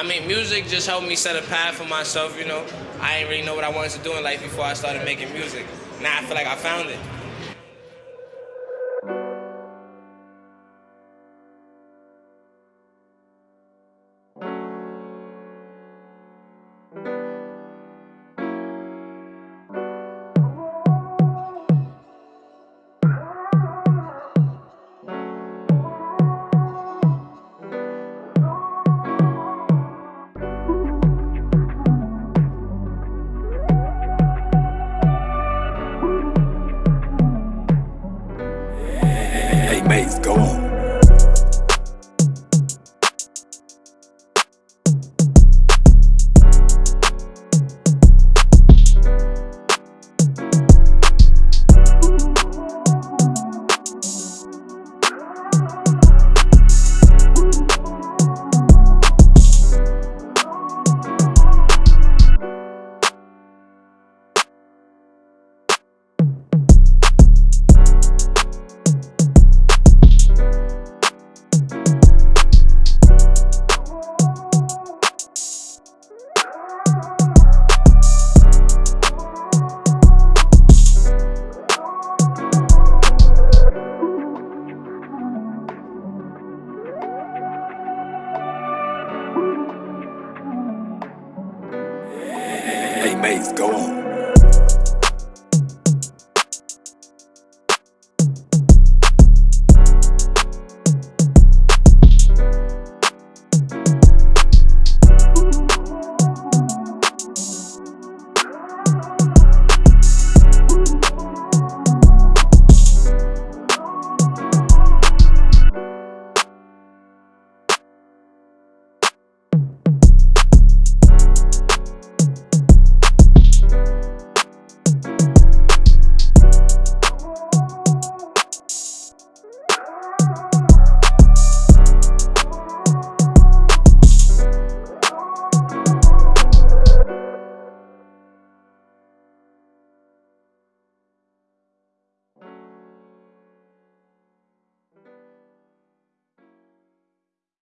I mean, music just helped me set a path for myself, you know. I didn't really know what I wanted to do in life before I started making music. Now I feel like I found it. Mates, go on. Mates, go on.